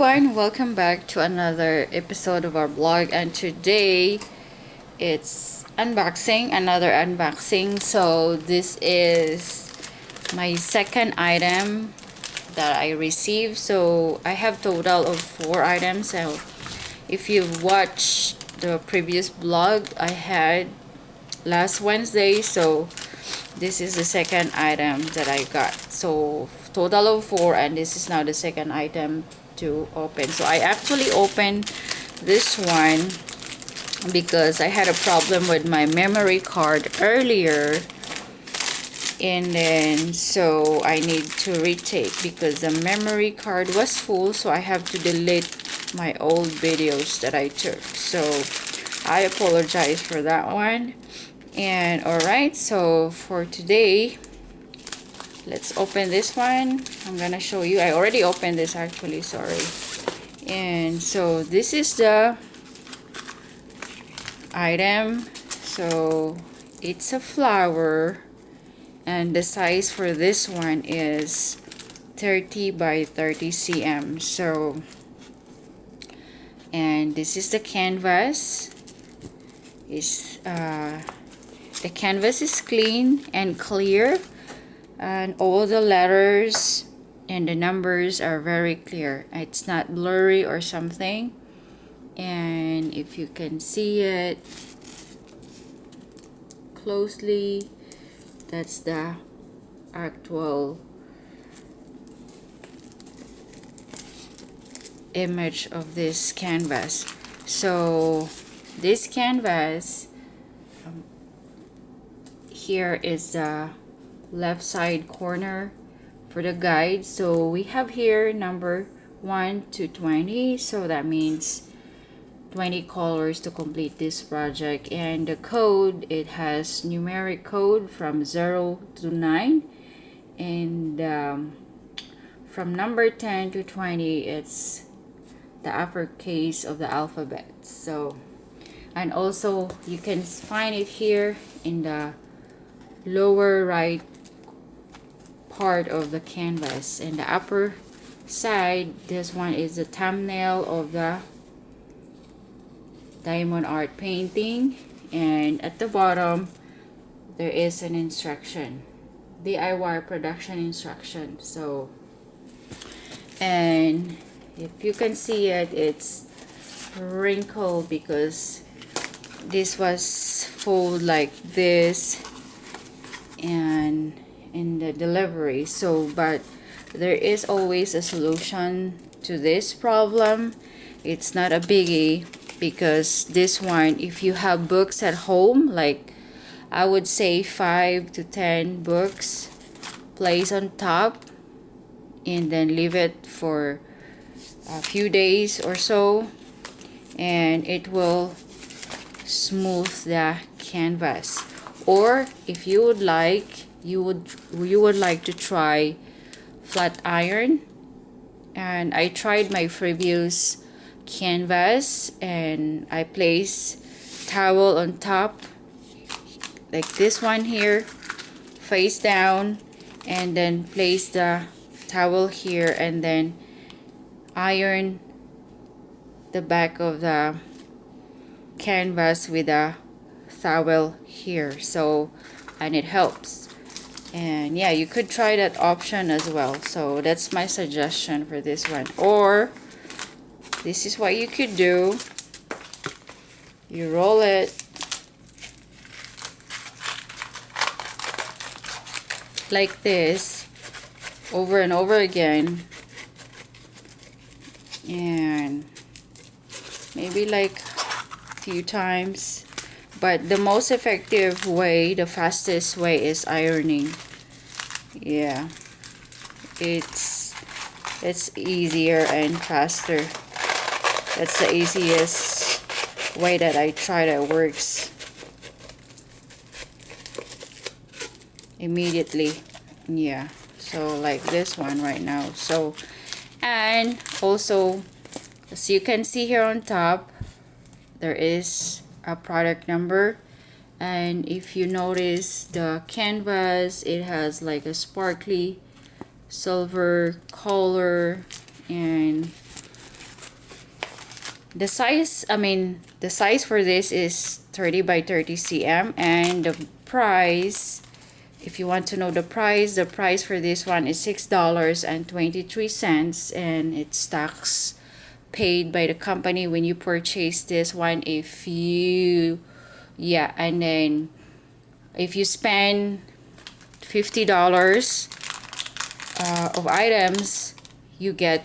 everyone welcome back to another episode of our blog and today it's unboxing another unboxing. So this is my second item that I received. So I have total of four items. So if you've watched the previous blog I had last Wednesday so this is the second item that I got. So total of four and this is now the second item to open. So I actually opened this one because I had a problem with my memory card earlier. And then so I need to retake because the memory card was full so I have to delete my old videos that I took. So I apologize for that one. And alright so for today let's open this one. I'm gonna show you. I already opened this actually sorry. And so this is the item. So it's a flower. And the size for this one is 30 by 30 cm so and this is the canvas. Is uh, the canvas is clean and clear and all the letters and the numbers are very clear. It's not blurry or something. And if you can see it closely that's the actual image of this canvas. So this canvas um, here is the left side corner for the guide. So we have here number 1 to 20 so that means 20 colors to complete this project. And the code it has numeric code from 0 to 9 and um, from number 10 to 20 it's the uppercase of the alphabet. So and also you can find it here in the lower right part of the canvas. And the upper side this one is the thumbnail of the diamond art painting. And at the bottom there is an instruction DIY production instruction. So and if you can see it it's wrinkled because this was fold like this. And in the delivery. So but there is always a solution to this problem. It's not a biggie because this one if you have books at home like I would say 5 to 10 books place on top and then leave it for a few days or so and it will smooth the canvas. Or if you would like you would you would like to try flat iron. And I tried my previous canvas and I place towel on top like this one here face down and then place the towel here and then iron the back of the canvas with a towel here. So and it helps and yeah you could try that option as well. So that's my suggestion for this one. Or this is what you could do. You roll it. Like this. Over and over again. And maybe like a few times. But the most effective way the fastest way is ironing yeah. It's it's easier and faster. That's the easiest way that I try that works. Immediately. Yeah. So like this one right now. So and also as you can see here on top there is a product number and if you notice the canvas it has like a sparkly silver color and the size i mean the size for this is 30 by 30 cm and the price if you want to know the price the price for this one is six dollars and 23 cents and it's tax paid by the company when you purchase this one if you yeah and then if you spend $50 uh, of items you get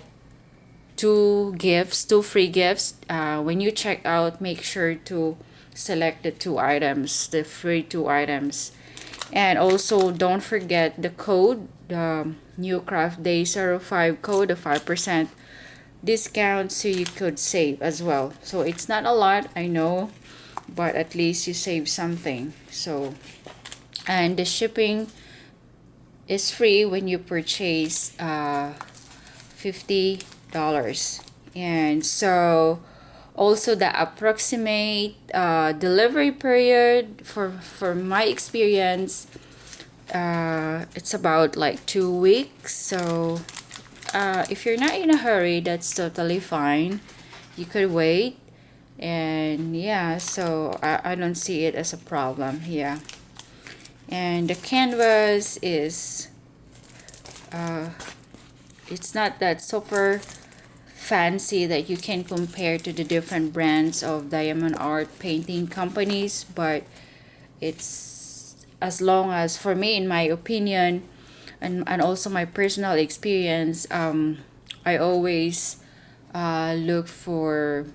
two gifts two free gifts. Uh, when you check out make sure to select the two items the free two items. And also don't forget the code the new craft day 05 code the 5% discount so you could save as well. So it's not a lot I know but at least you save something. So and the shipping is free when you purchase uh, $50 and so also the approximate uh, delivery period for for my experience uh, it's about like two weeks. So uh, if you're not in a hurry that's totally fine. You could wait and yeah so I, I don't see it as a problem yeah. And the canvas is uh, it's not that super fancy that you can compare to the different brands of diamond art painting companies but it's as long as for me in my opinion and, and also my personal experience um, I always uh, look for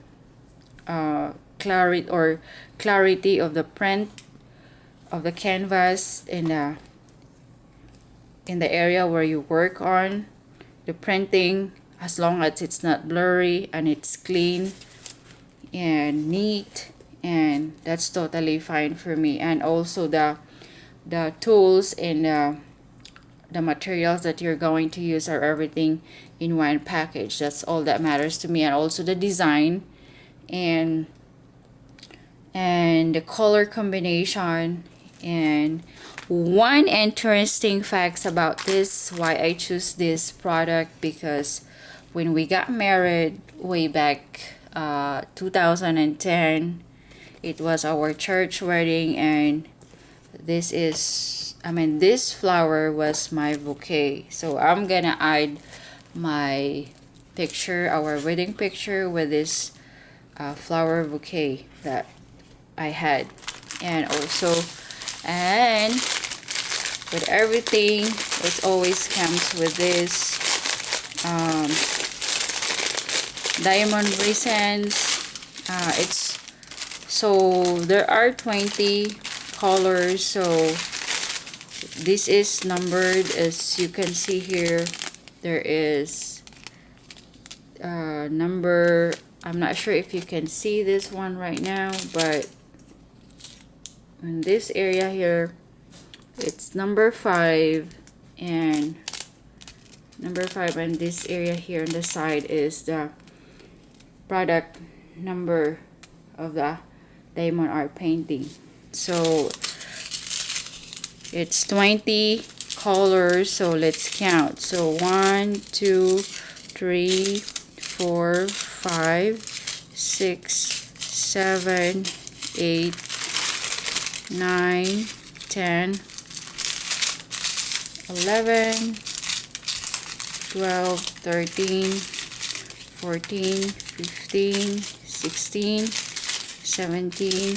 uh, clarity or clarity of the print of the canvas in the in the area where you work on. The printing as long as it's not blurry and it's clean and neat and that's totally fine for me. And also the the tools and uh, the materials that you're going to use are everything in one package. That's all that matters to me. And also the design and and the color combination and one interesting facts about this why I choose this product because when we got married way back uh, 2010 it was our church wedding and this is I mean this flower was my bouquet. So I'm gonna add my picture our wedding picture with this uh, flower bouquet that I had. And also and with everything it always comes with this um, diamond resins. Uh, it's so there are 20 colors so this is numbered. As you can see here there is uh, number I'm not sure if you can see this one right now but in this area here it's number five and number five and this area here on the side is the product number of the diamond art painting. So it's 20 colors so let's count. So one two three four five six seven eight 9, 10, 11, 12, 13, 14, 15, 16, 17,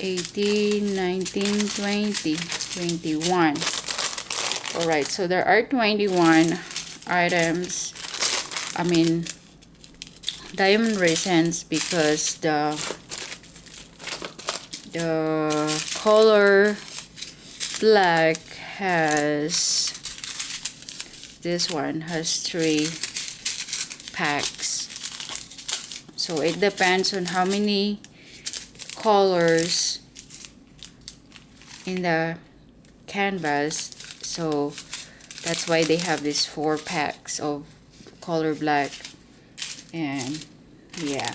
18, 19, 20, 21. Alright, so there are 21 items, I mean, diamond resins because the the color black has this one has three packs. So it depends on how many colors in the canvas. So that's why they have these four packs of color black and yeah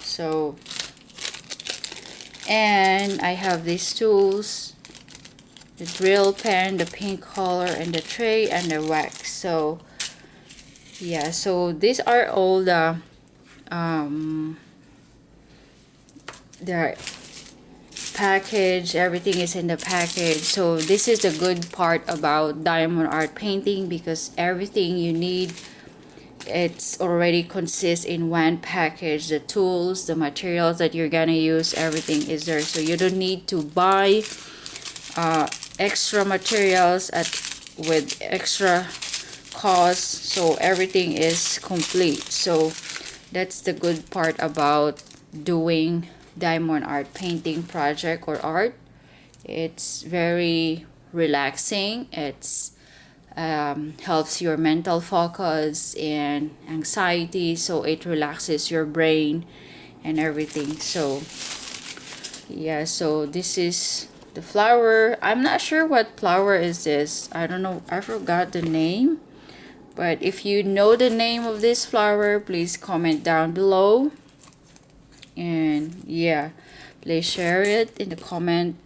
so and I have these tools the drill pen the pink color and the tray and the wax so yeah so these are all the um, the package everything is in the package so this is the good part about diamond art painting because everything you need it's already consists in one package. The tools the materials that you're gonna use everything is there. So you don't need to buy uh, extra materials at with extra cost. So everything is complete. So that's the good part about doing diamond art painting project or art. It's very relaxing. It's um, helps your mental focus and anxiety so it relaxes your brain and everything. So yeah so this is the flower. I'm not sure what flower is this. I don't know i forgot the name. But if you know the name of this flower please comment down below. And yeah please share it in the comment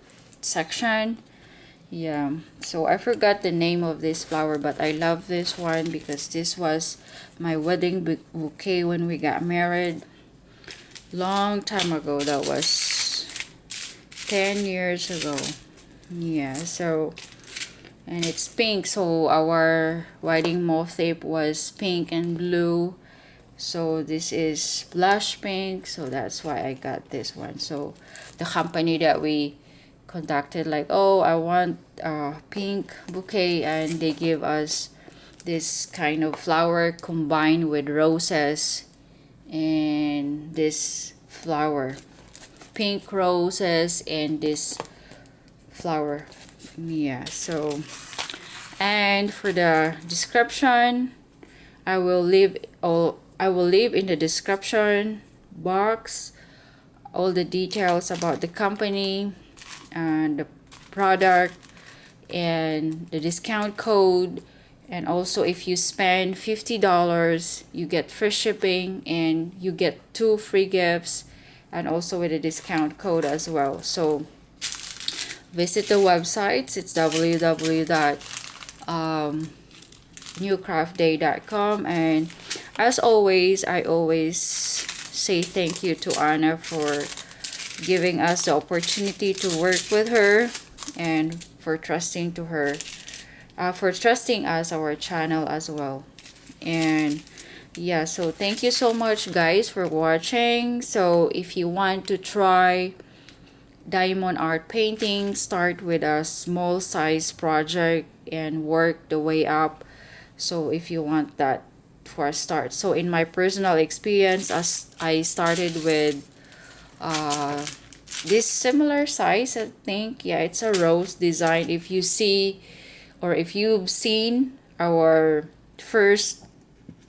section yeah. So i forgot the name of this flower but i love this one because this was my wedding bouquet when we got married. Long time ago. That was 10 years ago. Yeah so and it's pink. So our wedding moth motif was pink and blue. So this is blush pink. So that's why I got this one. So the company that we contacted like oh I want a pink bouquet and they give us this kind of flower combined with roses and this flower. Pink roses and this flower. Yeah so and for the description I will leave all I will leave in the description box all the details about the company and the product and the discount code. And also if you spend $50 you get free shipping and you get two free gifts and also with a discount code as well. So visit the websites it's www.newcraftday.com um, and as always i always say thank you to anna for giving us the opportunity to work with her and for trusting to her uh, for trusting us our channel as well. And yeah so thank you so much guys for watching. So if you want to try diamond art painting start with a small size project and work the way up. So if you want that for a start. So in my personal experience as I started with uh, this similar size I think. Yeah it's a rose design. If you see or if you've seen our first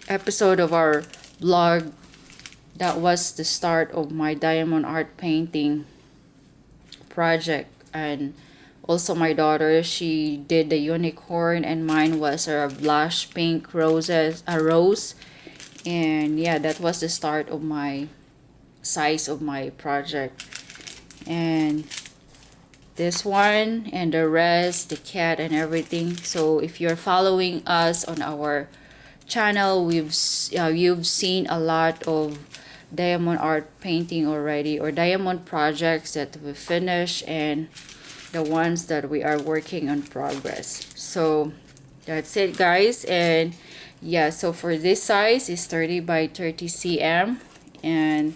episode of our blog that was the start of my diamond art painting project. And also my daughter she did the unicorn and mine was a blush pink roses a rose. And yeah that was the start of my size of my project. And this one and the rest the cat and everything. So if you're following us on our channel we've uh, you've seen a lot of diamond art painting already or diamond projects that we finished and the ones that we are working on progress. So that's it guys. And yeah so for this size is 30 by 30 cm and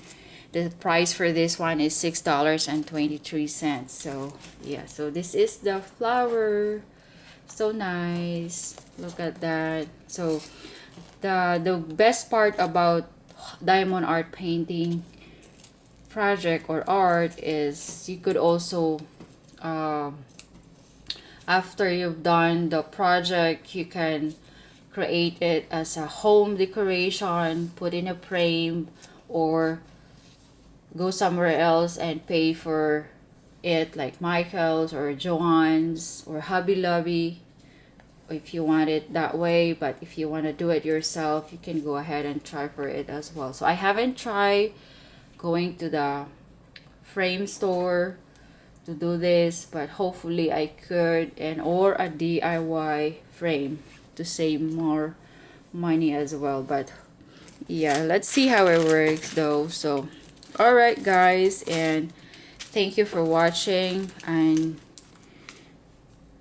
the price for this one is six dollars and 23 cents. So yeah so this is the flower. So nice. Look at that. So the the best part about diamond art painting project or art is you could also uh, after you've done the project you can create it as a home decoration put in a frame or go somewhere else and pay for it like Michael's or Joann's or Hobby Lobby if you want it that way. But if you want to do it yourself you can go ahead and try for it as well. So I haven't tried going to the frame store to do this but hopefully I could and or a DIY frame to save more money as well. But yeah let's see how it works though. So all right guys and thank you for watching. And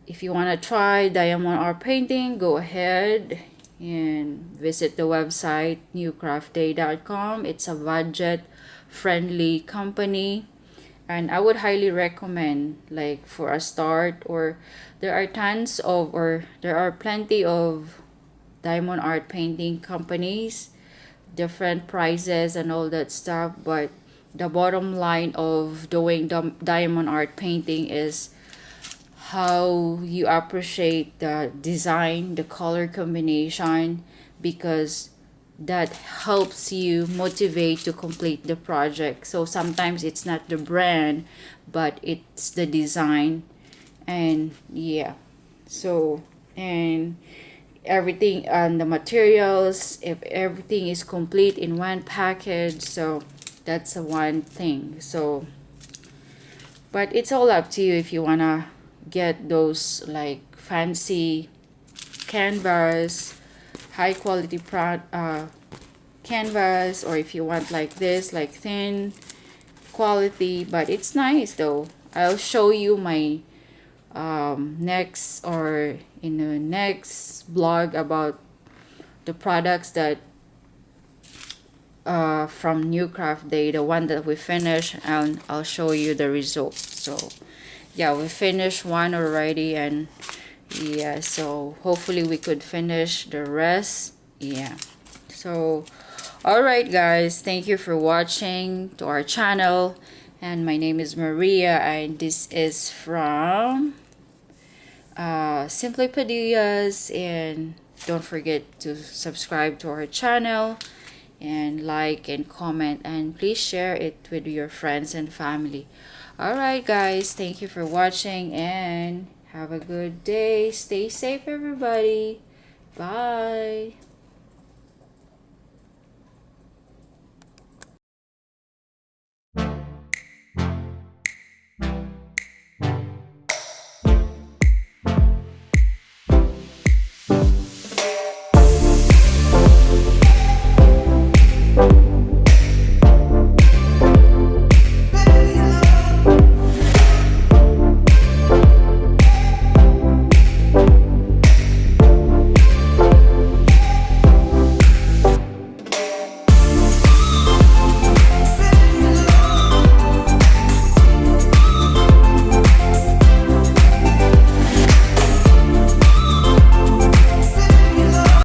if you want to try diamond art painting go ahead and visit the website newcraftday.com it's a budget friendly company and I would highly recommend like for a start or there are tons of or there are plenty of diamond art painting companies different prices and all that stuff but the bottom line of doing the diamond art painting is how you appreciate the design the color combination because that helps you motivate to complete the project. So sometimes it's not the brand but it's the design. And yeah. So and everything and the materials if everything is complete in one package so that's a one thing. So but it's all up to you if you wanna get those like fancy canvas high quality prod uh, canvas or if you want like this like thin quality. But it's nice though. I'll show you my um, next or in the next blog about the products that uh, from New Craft Day the one that we finished and I'll show you the result. so yeah we finished one already and yeah so hopefully we could finish the rest yeah so all right guys thank you for watching to our channel and my name is Maria and this is from uh, Simply Padillas and don't forget to subscribe to our channel and like and comment and please share it with your friends and family. Alright guys thank you for watching and have a good day. Stay safe everybody. Bye